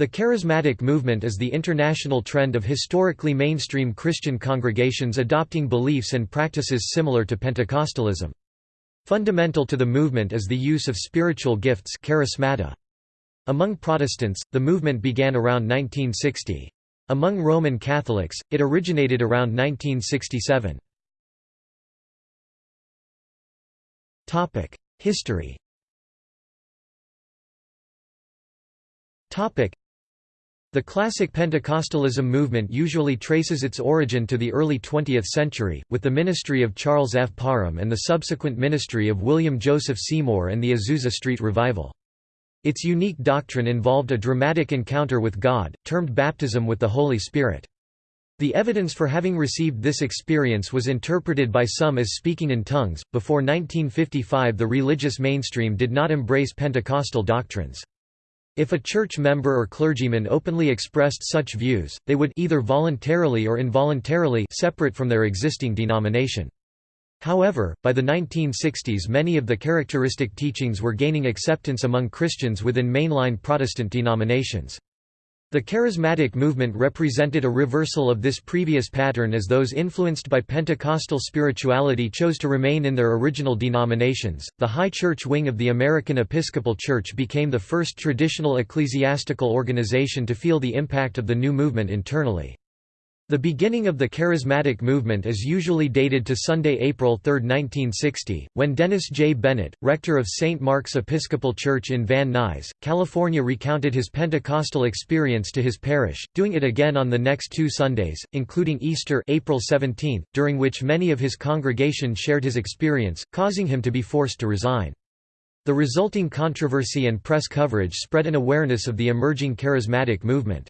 The charismatic movement is the international trend of historically mainstream Christian congregations adopting beliefs and practices similar to Pentecostalism. Fundamental to the movement is the use of spiritual gifts charismata. Among Protestants, the movement began around 1960. Among Roman Catholics, it originated around 1967. History the classic Pentecostalism movement usually traces its origin to the early 20th century, with the ministry of Charles F. Parham and the subsequent ministry of William Joseph Seymour and the Azusa Street Revival. Its unique doctrine involved a dramatic encounter with God, termed baptism with the Holy Spirit. The evidence for having received this experience was interpreted by some as speaking in tongues. Before 1955, the religious mainstream did not embrace Pentecostal doctrines. If a church member or clergyman openly expressed such views, they would either voluntarily or involuntarily separate from their existing denomination. However, by the 1960s many of the characteristic teachings were gaining acceptance among Christians within mainline Protestant denominations. The charismatic movement represented a reversal of this previous pattern as those influenced by Pentecostal spirituality chose to remain in their original denominations. The High Church wing of the American Episcopal Church became the first traditional ecclesiastical organization to feel the impact of the new movement internally. The beginning of the charismatic movement is usually dated to Sunday, April 3, 1960, when Dennis J. Bennett, rector of St. Mark's Episcopal Church in Van Nuys, California recounted his Pentecostal experience to his parish, doing it again on the next two Sundays, including Easter April 17, during which many of his congregation shared his experience, causing him to be forced to resign. The resulting controversy and press coverage spread an awareness of the emerging charismatic movement.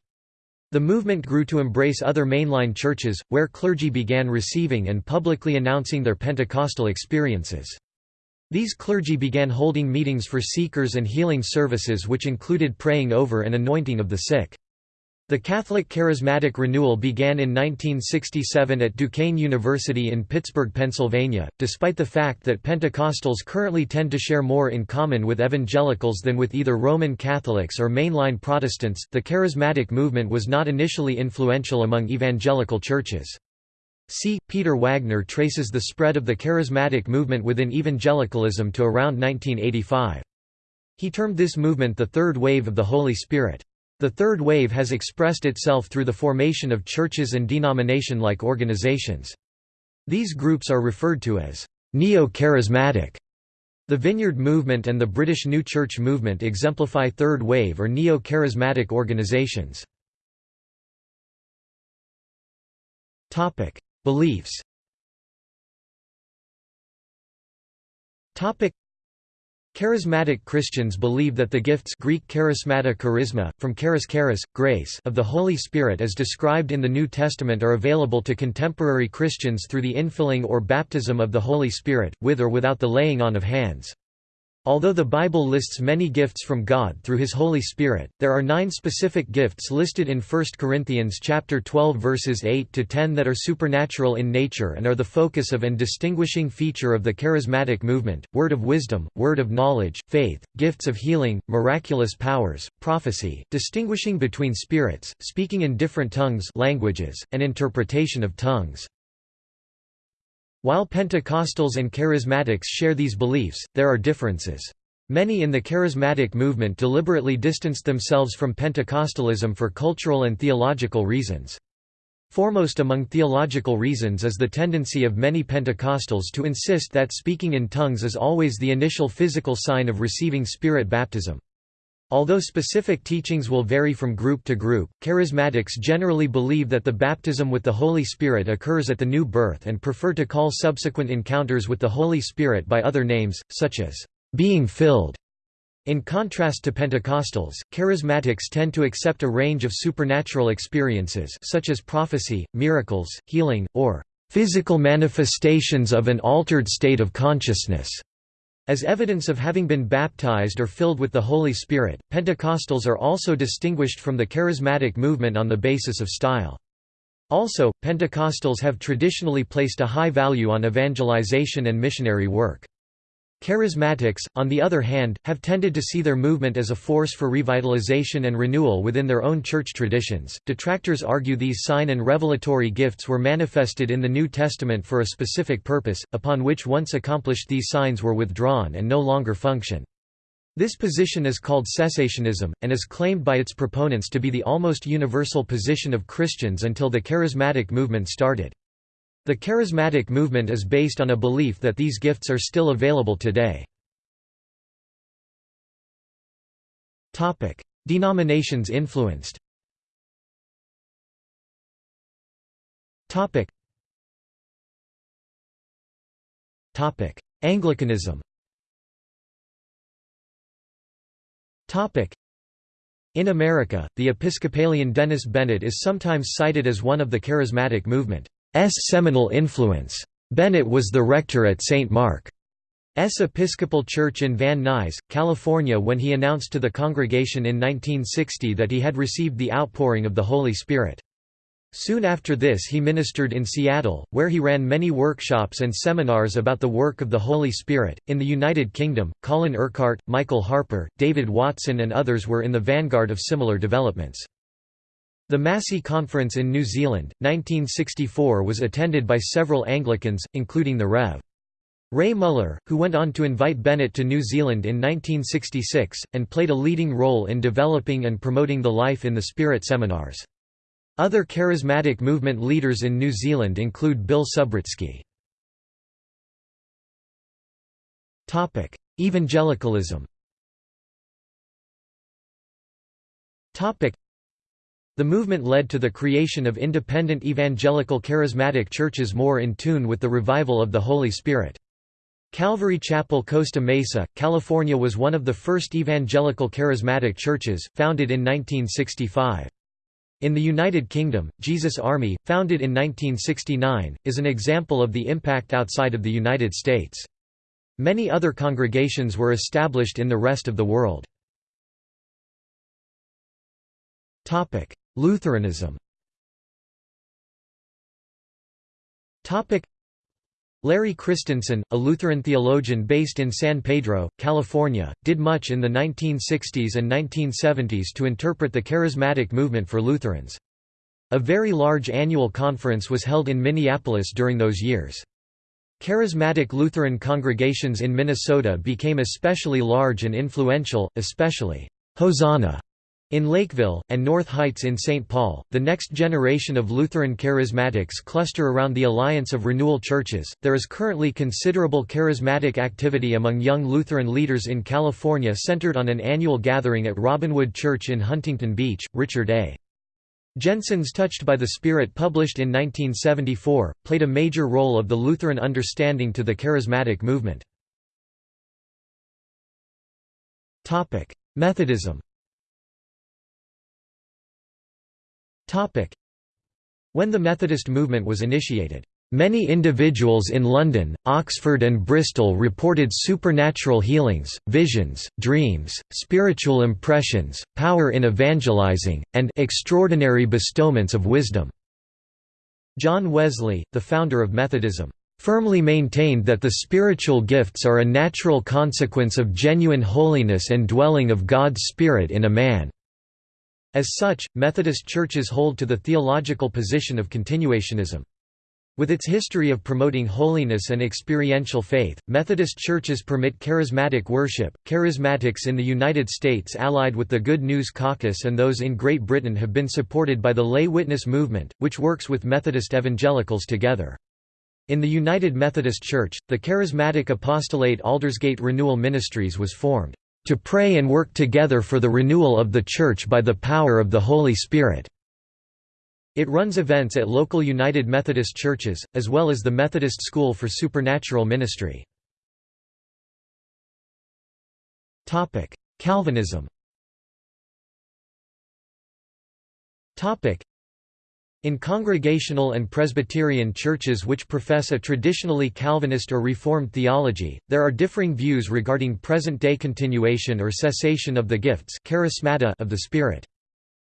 The movement grew to embrace other mainline churches, where clergy began receiving and publicly announcing their Pentecostal experiences. These clergy began holding meetings for seekers and healing services which included praying over and anointing of the sick. The Catholic Charismatic Renewal began in 1967 at Duquesne University in Pittsburgh, Pennsylvania. Despite the fact that Pentecostals currently tend to share more in common with evangelicals than with either Roman Catholics or mainline Protestants, the Charismatic movement was not initially influential among evangelical churches. C. Peter Wagner traces the spread of the Charismatic movement within evangelicalism to around 1985. He termed this movement the Third Wave of the Holy Spirit. The third wave has expressed itself through the formation of churches and denomination-like organizations. These groups are referred to as neo-charismatic. The Vineyard Movement and the British New Church Movement exemplify third wave or neo-charismatic organizations. Beliefs Charismatic Christians believe that the gifts Greek charismata charisma, from charis charis, grace of the Holy Spirit as described in the New Testament are available to contemporary Christians through the infilling or baptism of the Holy Spirit, with or without the laying on of hands. Although the Bible lists many gifts from God through his Holy Spirit, there are nine specific gifts listed in 1 Corinthians chapter 12 verses 8 to 10 that are supernatural in nature and are the focus of and distinguishing feature of the charismatic movement: word of wisdom, word of knowledge, faith, gifts of healing, miraculous powers, prophecy, distinguishing between spirits, speaking in different tongues, languages, and interpretation of tongues. While Pentecostals and Charismatics share these beliefs, there are differences. Many in the charismatic movement deliberately distanced themselves from Pentecostalism for cultural and theological reasons. Foremost among theological reasons is the tendency of many Pentecostals to insist that speaking in tongues is always the initial physical sign of receiving Spirit baptism. Although specific teachings will vary from group to group, charismatics generally believe that the baptism with the Holy Spirit occurs at the new birth and prefer to call subsequent encounters with the Holy Spirit by other names, such as being filled. In contrast to Pentecostals, charismatics tend to accept a range of supernatural experiences such as prophecy, miracles, healing, or physical manifestations of an altered state of consciousness. As evidence of having been baptized or filled with the Holy Spirit, Pentecostals are also distinguished from the charismatic movement on the basis of style. Also, Pentecostals have traditionally placed a high value on evangelization and missionary work. Charismatics, on the other hand, have tended to see their movement as a force for revitalization and renewal within their own church traditions. Detractors argue these sign and revelatory gifts were manifested in the New Testament for a specific purpose, upon which once accomplished these signs were withdrawn and no longer function. This position is called cessationism, and is claimed by its proponents to be the almost universal position of Christians until the charismatic movement started. The charismatic movement is based on a belief that these gifts are still available today. Denominations influenced. Anglicanism. In America, the Episcopalian Dennis Bennett is sometimes cited as one of the charismatic movement. S. seminal influence. Bennett was the rector at St. Mark's Episcopal Church in Van Nuys, California when he announced to the congregation in 1960 that he had received the outpouring of the Holy Spirit. Soon after this he ministered in Seattle, where he ran many workshops and seminars about the work of the Holy Spirit. In the United Kingdom, Colin Urquhart, Michael Harper, David Watson and others were in the vanguard of similar developments. The Massey Conference in New Zealand, 1964 was attended by several Anglicans, including the Rev. Ray Muller, who went on to invite Bennett to New Zealand in 1966, and played a leading role in developing and promoting the Life in the Spirit seminars. Other charismatic movement leaders in New Zealand include Bill Subritzky. Evangelicalism the movement led to the creation of independent evangelical charismatic churches more in tune with the revival of the Holy Spirit. Calvary Chapel Costa Mesa, California was one of the first evangelical charismatic churches, founded in 1965. In the United Kingdom, Jesus Army, founded in 1969, is an example of the impact outside of the United States. Many other congregations were established in the rest of the world. Lutheranism Larry Christenson, a Lutheran theologian based in San Pedro, California, did much in the 1960s and 1970s to interpret the charismatic movement for Lutherans. A very large annual conference was held in Minneapolis during those years. Charismatic Lutheran congregations in Minnesota became especially large and influential, especially Hosanna in Lakeville, and North Heights in St. Paul, the next generation of Lutheran charismatics cluster around the Alliance of Renewal Churches. There is currently considerable charismatic activity among young Lutheran leaders in California centered on an annual gathering at Robinwood Church in Huntington Beach. Richard A. Jensen's Touched by the Spirit, published in 1974, played a major role of the Lutheran understanding to the charismatic movement. Methodism When the Methodist movement was initiated, Many individuals in London, Oxford and Bristol reported supernatural healings, visions, dreams, spiritual impressions, power in evangelizing, and extraordinary bestowments of wisdom." John Wesley, the founder of Methodism, "...firmly maintained that the spiritual gifts are a natural consequence of genuine holiness and dwelling of God's Spirit in a man." As such, Methodist churches hold to the theological position of continuationism. With its history of promoting holiness and experiential faith, Methodist churches permit charismatic worship. Charismatics in the United States allied with the Good News Caucus and those in Great Britain have been supported by the Lay Witness movement, which works with Methodist evangelicals together. In the United Methodist Church, the charismatic apostolate Aldersgate Renewal Ministries was formed to pray and work together for the renewal of the Church by the power of the Holy Spirit." It runs events at local United Methodist churches, as well as the Methodist School for Supernatural Ministry. Calvinism in Congregational and Presbyterian churches which profess a traditionally Calvinist or Reformed theology, there are differing views regarding present-day continuation or cessation of the gifts charismata of the Spirit.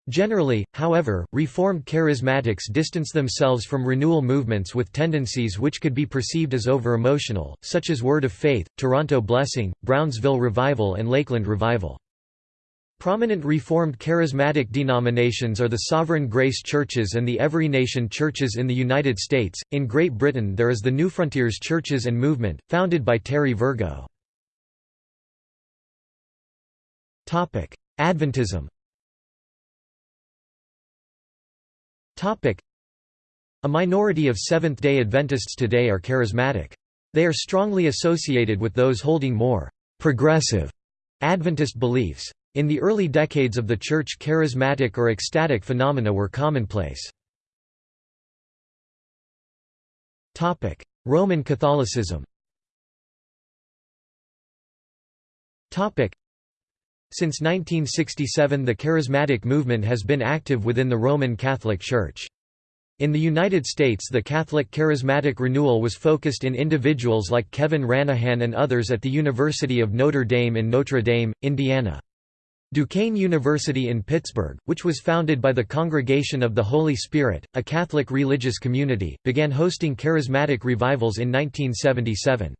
Generally, however, Reformed charismatics distance themselves from renewal movements with tendencies which could be perceived as over-emotional, such as Word of Faith, Toronto Blessing, Brownsville Revival and Lakeland Revival. Prominent Reformed charismatic denominations are the Sovereign Grace Churches and the Every Nation Churches in the United States. In Great Britain, there is the New Frontiers Churches and Movement, founded by Terry Virgo. Topic: Adventism. Topic: A minority of Seventh-day Adventists today are charismatic. They are strongly associated with those holding more progressive Adventist beliefs. In the early decades of the Church charismatic or ecstatic phenomena were commonplace. Roman Catholicism Since 1967 the charismatic movement has been active within the Roman Catholic Church. In the United States the Catholic charismatic renewal was focused in individuals like Kevin Ranaghan and others at the University of Notre Dame in Notre Dame, Indiana. Duquesne University in Pittsburgh, which was founded by the Congregation of the Holy Spirit, a Catholic religious community, began hosting charismatic revivals in 1977.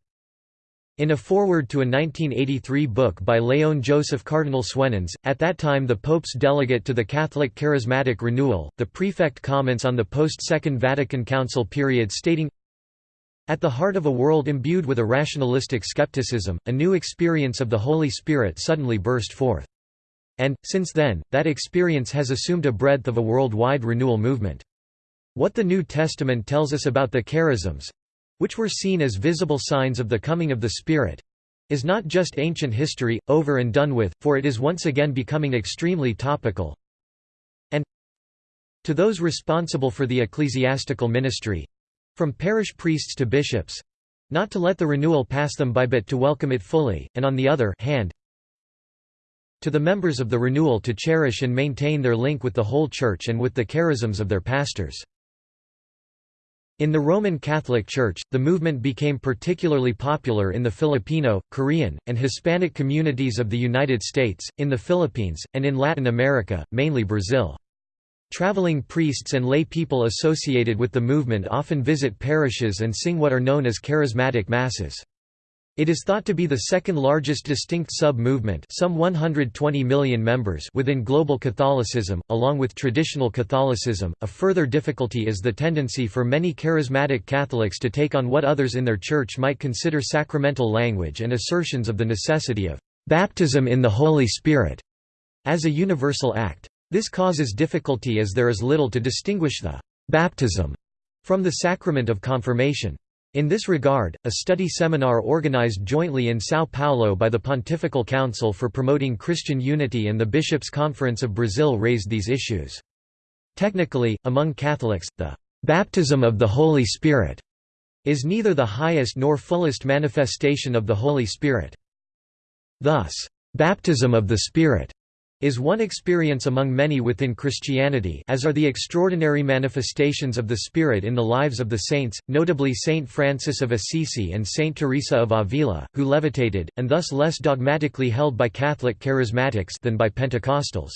In a foreword to a 1983 book by Léon Joseph Cardinal Suenens, at that time the Pope's delegate to the Catholic Charismatic Renewal, the prefect comments on the post-Second Vatican Council period stating, At the heart of a world imbued with a rationalistic skepticism, a new experience of the Holy Spirit suddenly burst forth. And, since then, that experience has assumed a breadth of a worldwide renewal movement. What the New Testament tells us about the charisms—which were seen as visible signs of the coming of the Spirit—is not just ancient history, over and done with, for it is once again becoming extremely topical. And to those responsible for the ecclesiastical ministry—from parish priests to bishops—not to let the renewal pass them by but to welcome it fully, and on the other hand, to the members of the renewal to cherish and maintain their link with the whole Church and with the charisms of their pastors. In the Roman Catholic Church, the movement became particularly popular in the Filipino, Korean, and Hispanic communities of the United States, in the Philippines, and in Latin America, mainly Brazil. Traveling priests and lay people associated with the movement often visit parishes and sing what are known as charismatic masses. It is thought to be the second largest distinct sub-movement some 120 million members within global Catholicism, along with traditional Catholicism. A further difficulty is the tendency for many charismatic Catholics to take on what others in their church might consider sacramental language and assertions of the necessity of baptism in the Holy Spirit as a universal act. This causes difficulty as there is little to distinguish the baptism from the sacrament of confirmation. In this regard, a study seminar organized jointly in São Paulo by the Pontifical Council for Promoting Christian Unity and the Bishops' Conference of Brazil raised these issues. Technically, among Catholics, the baptism of the Holy Spirit is neither the highest nor fullest manifestation of the Holy Spirit. Thus, baptism of the Spirit is one experience among many within Christianity as are the extraordinary manifestations of the Spirit in the lives of the saints, notably Saint Francis of Assisi and Saint Teresa of Avila, who levitated, and thus less dogmatically held by Catholic charismatics than by Pentecostals.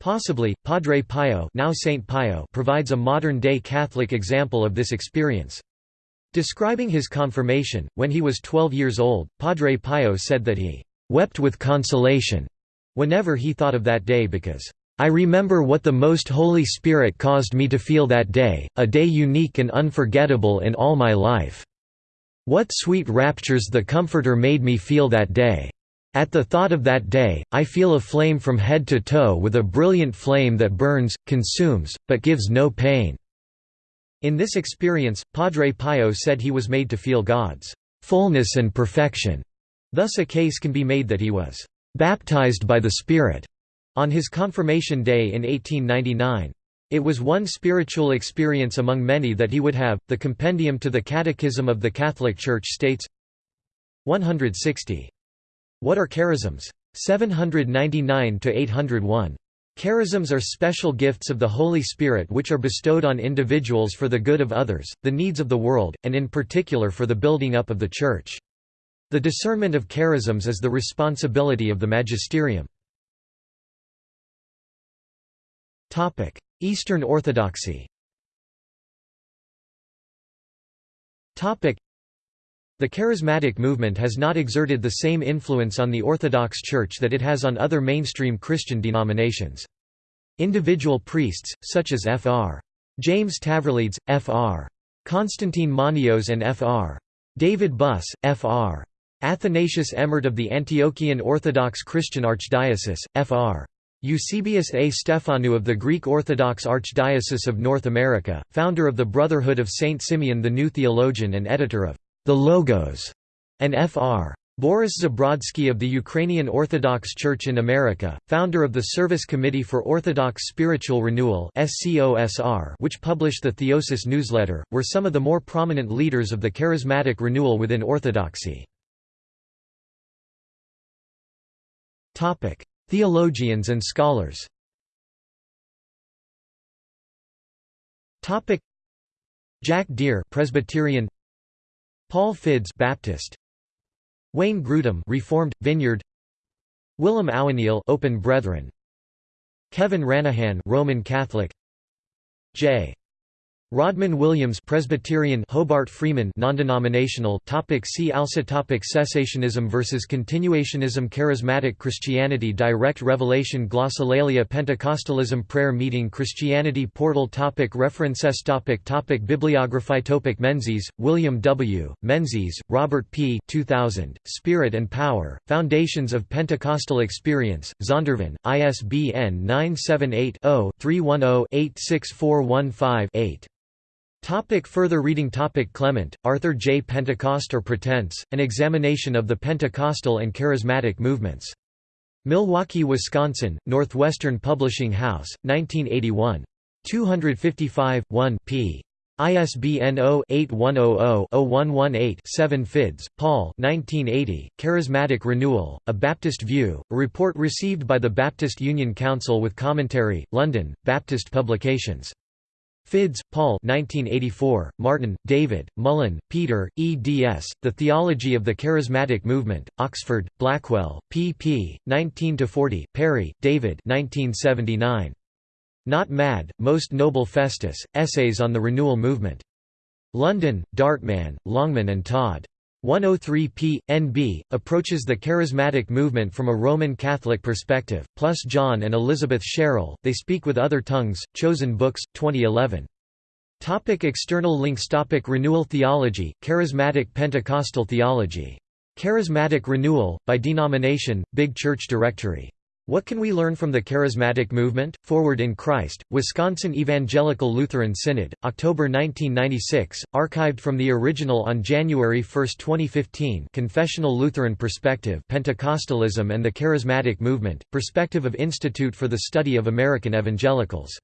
Possibly, Padre Pio, now Saint Pio provides a modern-day Catholic example of this experience. Describing his confirmation, when he was 12 years old, Padre Pio said that he "...wept with consolation." Whenever he thought of that day because, "...I remember what the Most Holy Spirit caused me to feel that day, a day unique and unforgettable in all my life. What sweet raptures the Comforter made me feel that day. At the thought of that day, I feel a flame from head to toe with a brilliant flame that burns, consumes, but gives no pain." In this experience, Padre Pio said he was made to feel God's fullness and perfection. Thus a case can be made that he was baptized by the Spirit on his confirmation day in 1899. It was one spiritual experience among many that he would have. The Compendium to the Catechism of the Catholic Church states 160. What are charisms? 799 to 801. Charisms are special gifts of the Holy Spirit which are bestowed on individuals for the good of others, the needs of the world, and in particular for the building up of the Church. The discernment of charisms is the responsibility of the magisterium. Eastern Orthodoxy the Charismatic movement has not exerted the same influence on the Orthodox Church that it has on other mainstream Christian denominations. Individual priests, such as Fr. James Tavralides, Fr. Constantine Manios and Fr. David Buss, Fr. Athanasius Emmert of the Antiochian Orthodox Christian Archdiocese, Fr. Eusebius A. Stephanou of the Greek Orthodox Archdiocese of North America, founder of the Brotherhood of Saint Simeon the New Theologian and editor of The Logos, and Fr. Boris Zabrodsky of the Ukrainian Orthodox Church in America, founder of the Service Committee for Orthodox Spiritual Renewal which published the Theosis newsletter, were some of the more prominent leaders of the charismatic renewal within Orthodoxy. Theologians and scholars. Topic. Jack Deere Presbyterian. Paul Fiddes Baptist. Wayne Grudem Reformed Vineyard. Willem Ouweneel Open Brethren. Kevin Ranaghan Roman Catholic. J Rodman Williams Presbyterian Hobart Freeman non-denominational topic See also topic Cessationism versus Continuationism Charismatic Christianity Direct Revelation Glossolalia Pentecostalism Prayer Meeting Christianity Portal topic References topic topic Bibliography topic Menzies, William W., Menzies, Robert P. 2000, Spirit and Power, Foundations of Pentecostal Experience, Zondervan, ISBN 978 0 310 86415 8. Topic further reading Topic Clement, Arthur J. Pentecost or Pretense, An Examination of the Pentecostal and Charismatic Movements. Milwaukee, Wisconsin, Northwestern Publishing House, 1981. 255, 1 p. ISBN 0-8100-0118-7 Fiddes, Paul 1980, Charismatic Renewal, A Baptist View, a report received by the Baptist Union Council with commentary, London, Baptist Publications. Fiddes, Paul 1984, Martin, David, Mullen, Peter, eds. The Theology of the Charismatic Movement, Oxford, Blackwell, pp. 19–40, Perry, David 1979. Not Mad, Most Noble Festus, Essays on the Renewal Movement. London, Darton, Longman and Todd. 103 p. NB, approaches the charismatic movement from a Roman Catholic perspective, plus John and Elizabeth Sherrill, They Speak with Other Tongues, Chosen Books, 2011. Topic external links Topic Renewal Theology, Charismatic Pentecostal Theology. Charismatic Renewal, by denomination, Big Church Directory what Can We Learn from the Charismatic Movement? Forward in Christ, Wisconsin Evangelical Lutheran Synod, October 1996, archived from the original on January 1, 2015 Confessional Lutheran Perspective Pentecostalism and the Charismatic Movement, Perspective of Institute for the Study of American Evangelicals